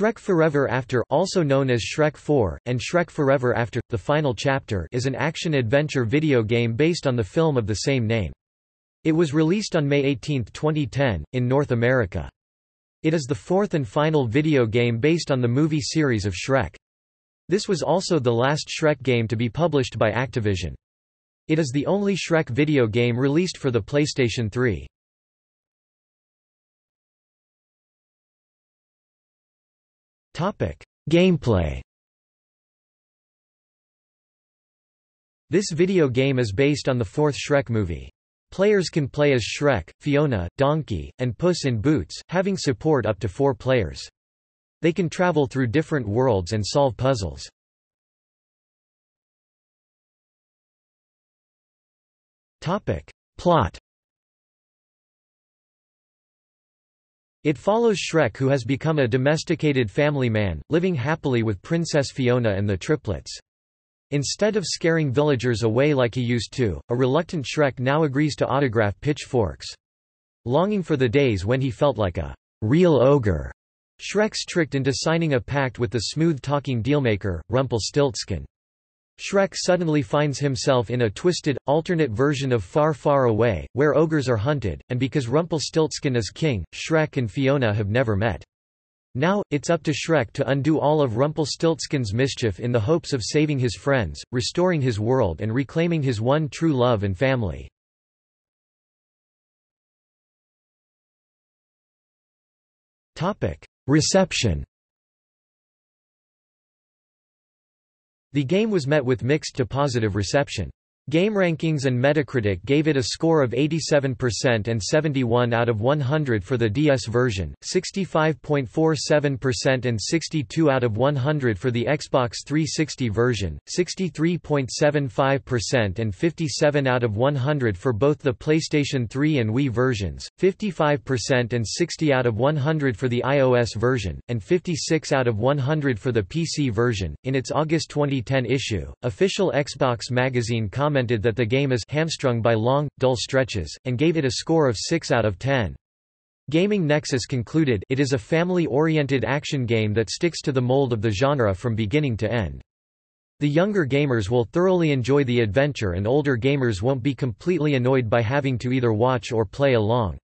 Shrek Forever After also known as Shrek 4, and Shrek Forever After, The Final Chapter is an action-adventure video game based on the film of the same name. It was released on May 18, 2010, in North America. It is the fourth and final video game based on the movie series of Shrek. This was also the last Shrek game to be published by Activision. It is the only Shrek video game released for the PlayStation 3. Gameplay This video game is based on the fourth Shrek movie. Players can play as Shrek, Fiona, Donkey, and Puss in Boots, having support up to four players. They can travel through different worlds and solve puzzles. Topic. Plot It follows Shrek who has become a domesticated family man, living happily with Princess Fiona and the triplets. Instead of scaring villagers away like he used to, a reluctant Shrek now agrees to autograph pitchforks. Longing for the days when he felt like a real ogre, Shrek's tricked into signing a pact with the smooth-talking dealmaker, Rumpelstiltskin. Shrek suddenly finds himself in a twisted, alternate version of Far Far Away, where ogres are hunted, and because Rumpelstiltskin is king, Shrek and Fiona have never met. Now, it's up to Shrek to undo all of Rumpelstiltskin's mischief in the hopes of saving his friends, restoring his world and reclaiming his one true love and family. Reception The game was met with mixed to positive reception. GameRankings and Metacritic gave it a score of 87% and 71 out of 100 for the DS version, 65.47% and 62 out of 100 for the Xbox 360 version, 63.75% and 57 out of 100 for both the PlayStation 3 and Wii versions, 55% and 60 out of 100 for the iOS version, and 56 out of 100 for the PC version. In its August 2010 issue, official Xbox magazine commented commented that the game is hamstrung by long, dull stretches, and gave it a score of 6 out of 10. Gaming Nexus concluded it is a family-oriented action game that sticks to the mold of the genre from beginning to end. The younger gamers will thoroughly enjoy the adventure and older gamers won't be completely annoyed by having to either watch or play along.